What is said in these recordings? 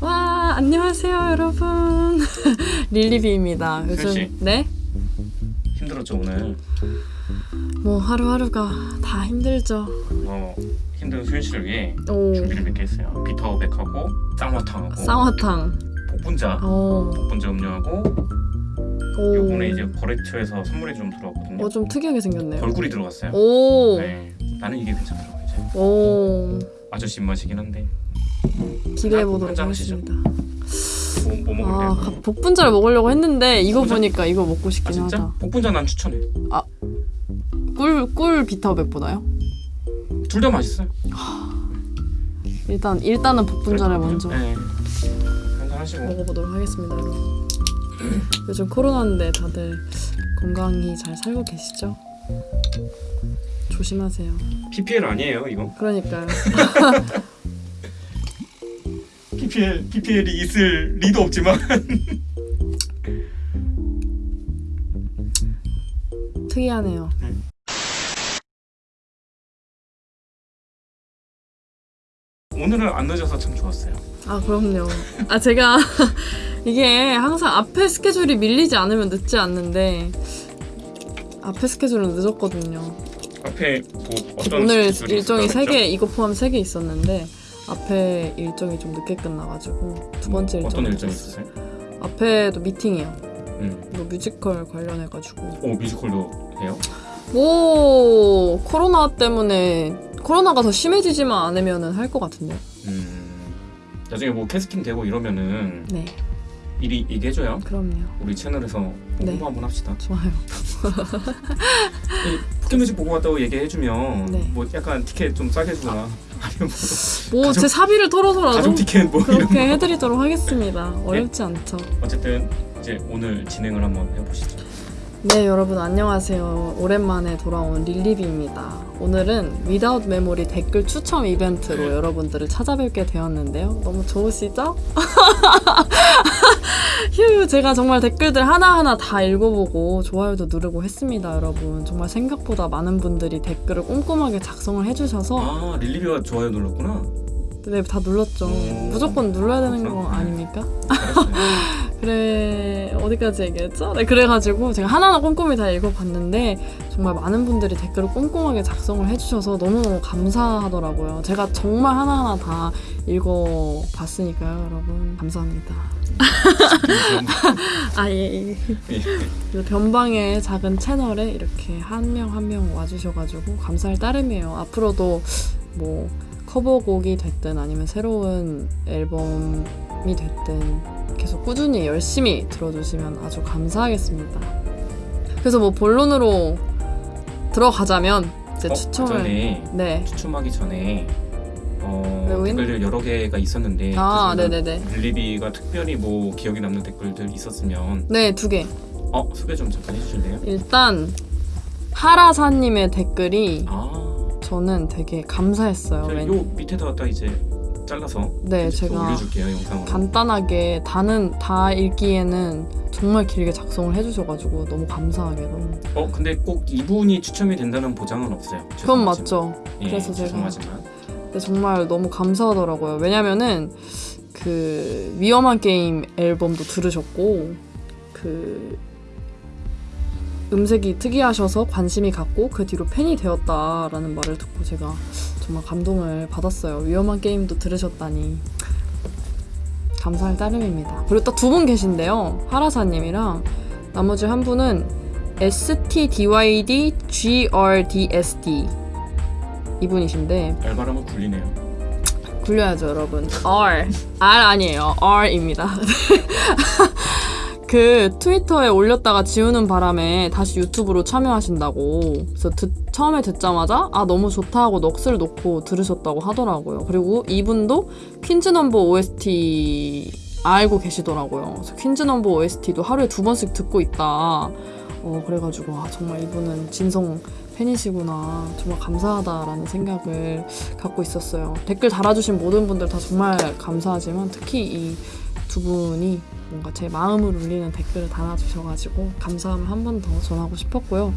와 안녕하세요 여러분 릴리비입니다 요즘 그렇지. 네? 힘들었죠 오늘. 뭐 하루하루가 다 힘들죠 어, 힘든 수현 씨를 위해 오 준비를 몇 개 했어요. 비터백하고 쌍화탕하고 쌍화탕 복분자, 오, 복분자 음료하고 오. 요번에 이제 거래처에서 선물이 좀 들어왔거든요. 어, 좀 특이하게 생겼네요 벌꿀이 들어갔어요. 오, 네, 나는 이게 괜찮더라고 이제. 오 아저씨 입맛이긴 한데 기대해 한 보도록 잔 하시죠. 하겠습니다 뭐, 뭐아 먹을래요? 가- 복분자를 먹으려고 했는데 이거 복분자? 보니까 이거 먹고 아 싶긴 진짜? 하다 복분자 난 추천해. 꿀, 꿀 비타오백보다요? 둘 다 맛있어요. 일단 일단은 복분자를 먼저 네. 먹어보도록 하겠습니다 요즘 코로나인데 다들 건강히 잘 살고 계시죠? 조심하세요 PPL 아니에요 이거? 그러니까요 PPL PPL이 있을 리도 없지만. 특이하네요. 오늘은 안 늦어서 참 좋았어요. 아 그럼요. 아 제가 이게 항상 앞에 스케줄이 밀리지 않으면 늦지 않는데 앞에 스케줄은 늦었거든요. 앞에 뭐 어떤 오늘 일정이 있었다고 3개 했죠? 이거 포함 3개 있었는데 앞에 일정이 좀 늦게 끝나가지고 두 번째 일정 어떤 일정이 있었어요? 앞에도 미팅이요 음. 뭐 뮤지컬 관련해가지고 오 뮤지컬도 해요? 뭐 코로나 때문에 코로나가 더 심해지지만 않으면은 할 것 같은데 음. 나중에 뭐 캐스팅 되고 이러면은 네 미리 얘기해줘요. 그럼요 우리 채널에서 네. 홍보 한번 합시다. 좋아요 포켓뮤직 보고 왔다고 얘기해주면 네. 뭐 약간 티켓 좀 싸게 주거나 아니면 뭐뭐제 사비를 털어서라도 뭐. 그렇게 해드리도록 하겠습니다 어렵지 않죠 어쨌든 이제 오늘 진행을 한번 해보시죠. 네 여러분 안녕하세요 오랜만에 돌아온 릴리비입니다 오늘은 Without Memory 댓글 추첨 이벤트로 네. 여러분들을 찾아뵙게 되었는데요 너무 좋으시죠? 휴 제가 정말 댓글들 하나하나 다 읽어보고 좋아요도 누르고 했습니다 여러분 정말 생각보다 많은 분들이 댓글을 꼼꼼하게 작성을 해주셔서 아 릴리비가 좋아요 눌렀구나. 네 다 눌렀죠 오. 무조건 눌러야 되는 거. 아닙니까? 그래 어디까지 얘기했죠? 네 그래가지고 제가 하나하나 꼼꼼히 다 읽어봤는데 정말 많은 분들이 댓글을 꼼꼼하게 작성을 해주셔서 너무너무 감사하더라고요 제가 정말 하나하나 다 읽어봤으니까요 여러분 감사합니다 아 예 예. 변방의 작은 채널에 이렇게 한 명 한 명 와주셔가지고 감사할 따름이에요 앞으로도 뭐 커버곡이 됐든 아니면 새로운 앨범이 됐든 계속 꾸준히 열심히 들어주시면 아주 감사하겠습니다. 그래서 뭐 본론으로 들어가자면 이제 어, 추첨을 네. 추첨하기 전에 어, 외우인? 댓글들 여러 개가 있었는데 아, 네네네. 릴리비가 특별히 뭐 기억에 남는 댓글들 있었으면 네, 두 개. 어 소개 좀 잠깐 해주실래요? 일단 하라사님의 댓글이 아, 저는 되게 감사했어요. 제가 왠- 요 밑에다가 딱 이제 잘라서 네, 제가 올려줄게요 영상으로. 간단하게 다는 다 읽기에는 정말 길게 작성을 해주셔가지고 너무 감사하게 너무. 어 근데 꼭 이분이 추첨이 된다는 보장은 없어요. 그건. 맞죠. 예, 그래서 제가 죄송하지만 근데 정말 너무 감사하더라고요. 왜냐면은 그 위험한 게임 앨범도 들으셨고 그 음색이 특이하셔서 관심이 갔고 그 뒤로 팬이 되었다라는 말을 듣고 제가 정말 감동을 받았어요. 위험한 게임도 들으셨다니 감사할 따름입니다. 그리고 또 두 분 계신데요. 하라사님이랑 나머지 한 분은 STDYD GRDSD 이분이신데 알바람은 굴리네요. 굴려야죠, 여러분. R. R 아니에요. R입니다. 그 트위터에 올렸다가 지우는 바람에 다시 유튜브로 참여하신다고. 그래서 듣- 처음에 듣자마자 아 너무 좋다 하고 넋을 놓고 들으셨다고 하더라고요. 그리고 이분도 퀸즈 넘버 OST 알고 계시더라고요. 그래서 퀸즈 넘버 OST도 하루에 두 번씩 듣고 있다. 어 그래가지고 아 정말 이분은 진성 팬이시구나. 정말 감사하다라는 생각을 갖고 있었어요. 댓글 달아주신 모든 분들 다 정말 감사하지만 특히 이 두 분이 뭔가 제 마음을 울리는 댓글을 달아주셔가지고 감사함을 한 번 더 전하고 싶었고요.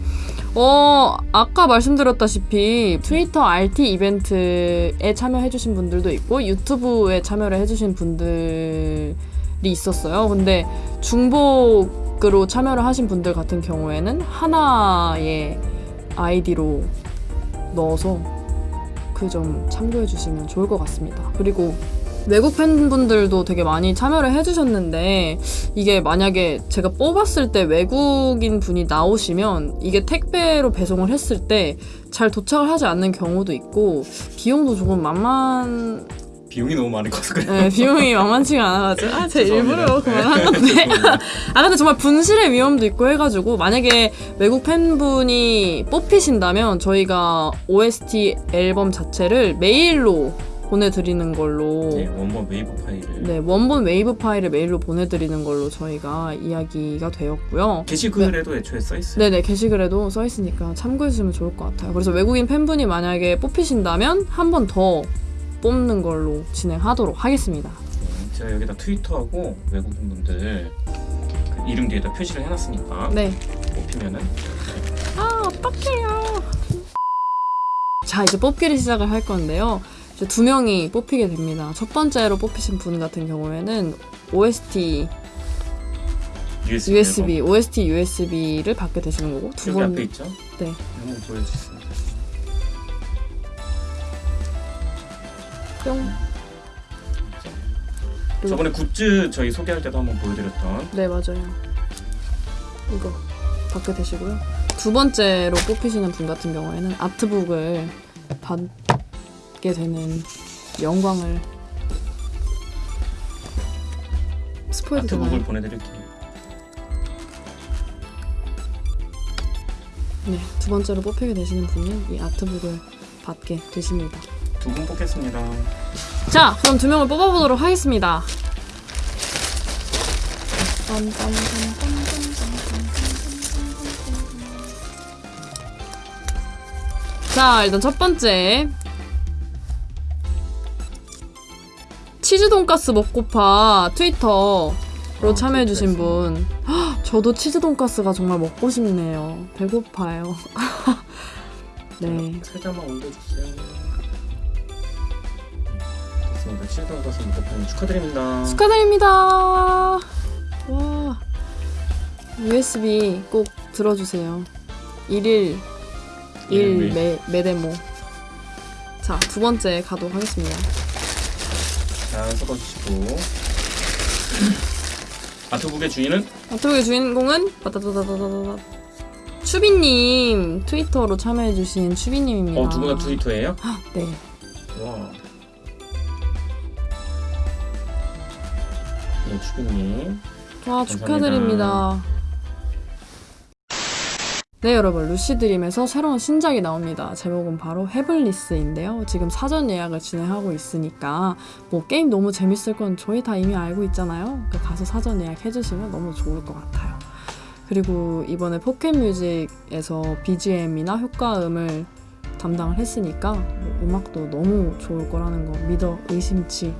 어 아까 말씀드렸다시피 트위터 RT 이벤트에 참여해주신 분들도 있고 유튜브에 참여를 해주신 분들이 있었어요. 근데 중복으로 참여를 하신 분들 같은 경우에는 하나의 아이디로 넣어서 그 점 참고해 주시면 좋을 것 같습니다. 그리고 외국 팬분들도 되게 많이 참여를 해주셨는데 이게 만약에 제가 뽑았을 때 외국인 분이 나오시면 이게 택배로 배송을 했을 때 잘 도착을 하지 않는 경우도 있고 비용도 조금 만만 비용이 너무 많이 커서 그래요. 네, 비용이 만만치가 않아가지고 아, 제. 일부러 그만한 건데. 아 근데 정말 분실의 위험도 있고 해가지고 만약에 외국 팬분이 뽑히신다면 저희가 OST 앨범 자체를 메일로 보내드리는 걸로 네, 원본 웨이브 파일을 네, 원본 웨이브 파일을 메일로 보내드리는 걸로 저희가 이야기가 되었고요. 게시글에도 애초에 써 있어요. 네네, 게시글에도 써있으니까 참고해주시면 좋을 것 같아요. 그래서 외국인 팬분이 만약에 뽑히신다면 한 번 더 뽑는 걸로 진행하도록 하겠습니다. 네, 제가 여기다 트위터하고 외국인 분들 그 이름 뒤에다 표시를 해놨으니까 네. 뽑히면은 아, 어떡해요. 자, 이제 뽑기를 시작을 할 건데요. 이제 두 명이 뽑히게 됩니다. 첫 번째로 뽑히신 분 같은 경우에는 OST USB, USB, OST USB를 받게 되시는 거고 두 번, 앞에 있죠? 네. 한번 보여주겠습니다. 뿅. 저번에 굿즈 저희 소개할 때도 한번 보여드렸던 네, 맞아요. 이거 받게 되시고요. 두 번째로 뽑히시는 분 같은 경우에는 아트북을 받 게 되는 영광을 스포해도 아트북을? 보내드릴게요. 네, 두 번째로 뽑히게 되시는 분은 이 아트북을 받게 되십니다. 두 분 뽑겠습니다. 자, 그럼 두 명을 뽑아보도록 하겠습니다. 자, 일단 첫 번째. 치즈 돈가스 먹고파 트위터로 아, 참여해주신. 분. 헉, 저도 치즈 돈가스가 정말 먹고 싶네요. 배고파요. 네. 살짝만 올려주세요. 됐습니다. 치즈돈 가서 먹고 축하드립니다. 축하드립니다. 와. USB 꼭 들어주세요. 1일 1 일일 매, 매데모. 자, 두 번째 가도록 하겠습니다. 잘 섞어주시고 아트북의 주인은 아트북의 주인공은 빠다다다다다다. 추비님 트위터로 참여해주신 추비님입니다. 어 누구나 트위터예요? 네. 와. 네 추비님 와 축하드립니다. 네 여러분 루시드림에서 새로운 신작이 나옵니다. 제목은 바로 헤블리스인데요. 지금 사전 예약을 진행하고 있으니까 뭐 게임 너무 재밌을 건 저희 다 이미 알고 있잖아요. 그러니까 가서 사전 예약해주시면 너무 좋을 것 같아요. 그리고 이번에 포켓뮤직에서 BGM이나 효과음을 담당을 했으니까 뭐 음악도 너무 좋을 거라는 거 믿어 의심치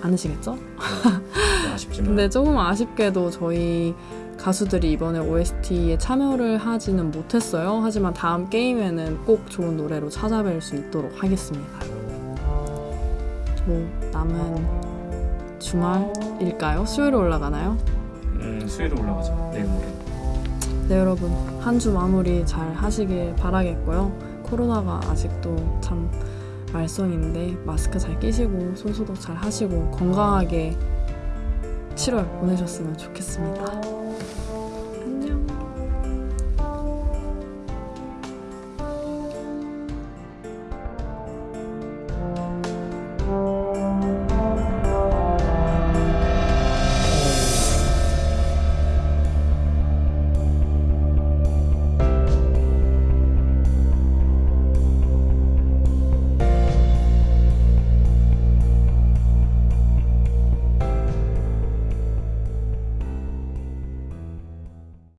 않으시겠죠? 네, 아쉽지만 근데 조금 아쉽게도 저희 가수들이 이번에 OST에 참여를 하지는 못했어요. 하지만 다음 게임에는 꼭 좋은 노래로 찾아뵐 수 있도록 하겠습니다. 뭐 남은 주말일까요? 수요일에 올라가나요? 음, 수요일에 올라가죠 내일 모레 네 여러분 한 주 마무리 잘 하시길 바라겠고요. 코로나가 아직도 참 말썽인데 마스크 잘 끼시고 손소독 잘 하시고 건강하게 7월 보내셨으면 좋겠습니다.